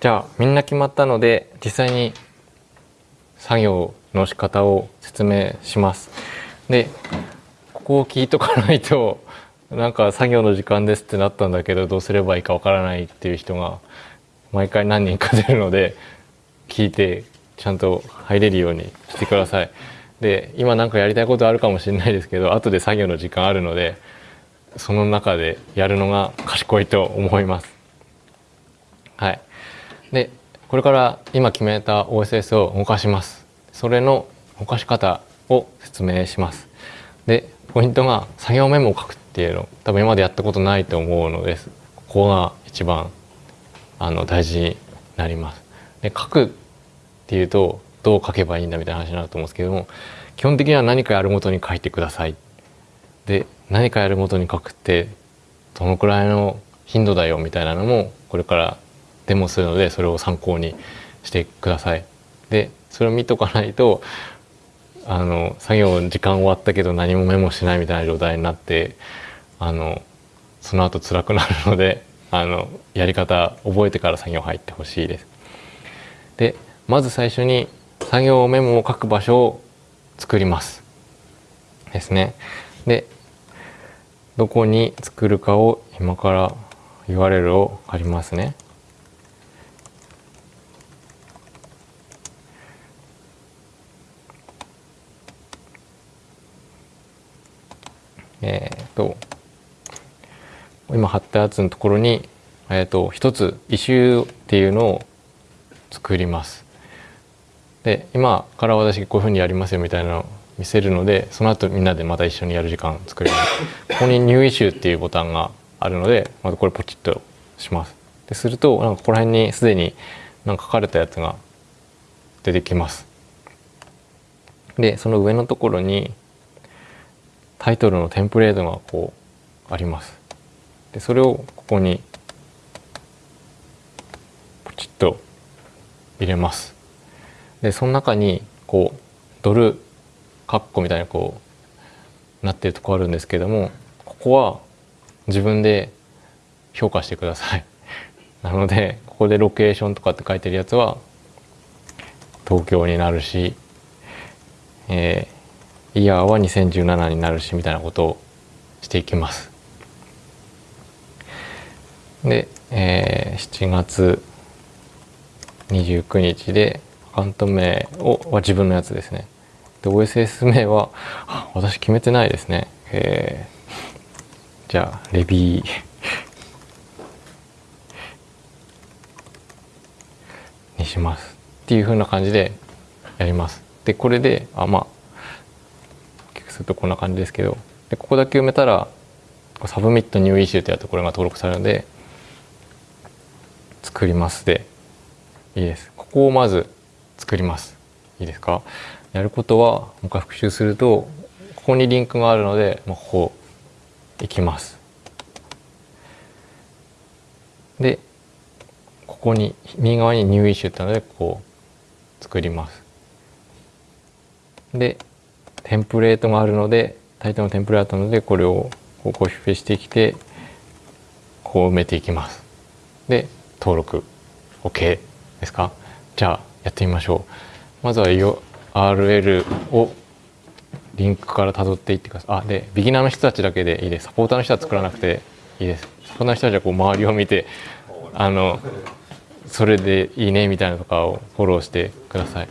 じゃあみんな決まったので実際に作業の仕方を説明します。でここを聞いとかないと なんか作業の時間ですってなったんだけどどうすればいいかわからないっていう人が毎回何人か出るので聞いてちゃんと入れるようにしてください。で今なんかやりたいことあるかもしれないですけど後で作業の時間あるのでその中でやるのが賢いと思います。はい、でこれから今決めた OSS を動かします。それの動かし方を説明します。でポイントが作業メモを書くっていうの多分今までやったことないと思うのです。ここが一番あの大事になります。で書くっていうとどう書けばいいんだみたいな話になると思うんですけども基本的には何かやるごとに書いてください。で何かやるごとに書くってどのくらいの頻度だよみたいなのもこれからデモするのでそれを参考にしてください。でそれを見とかないとあの作業時間終わったけど何もメモしないみたいな状態になってあのその後辛くなるので あのやり方覚えてから作業入ってほしいです。でまず最初に作業メモを書く場所を作りますですね。でどこに作るかを今から URL を借りますね。えー、と今貼ったやつのところに、えー、と一つ異臭っていうのを作ります。で今から私こういうふうにやりますよみたいなのを見せるのでその後みんなでまた一緒にやる時間作ります。ここに「ニューイシュー」っていうボタンがあるのでまずこれポチッとします。でするとなんかここら辺にすでになんか書かれたやつが出てきます。でその上のところにタイトルのテンプレートがこうあります。でそれをここにポチッと入れます。でその中にこうドルカッコみたいなこうなってるとこあるんですけどもここは自分で評価してください。なのでここでロケーションとかって書いてるやつは東京になるし、えー、イヤーは2017になるしみたいなことをしていきます。で、えー、7月29日でアカウント名をは自分のやつですね。で OSS 名は私決めてないですね。えー、じゃあレビーにしますっていう風な感じでやります。でこれであまあするとこんな感じですけどでここだけ埋めたら submit new issue というところが登録されるので作りますでいいです。ここをまず作ります。いいですか？やることはもう一回復習するとここにリンクがあるので、まあ、ここ行きます。でここに右側に new issue ってのでこう作ります。でテンプレートがあるのでタイトルのテンプレートなのでこれをこうコピペしてきてこう埋めていきます。で登録 OK ですか？じゃあやってみましょう。まずは URL をリンクから辿っていってください。あでビギナーの人たちだけでいいです。サポーターの人は作らなくていいです。サポーターの人たちはこう周りを見てあのそれでいいねみたいなのとかをフォローしてください。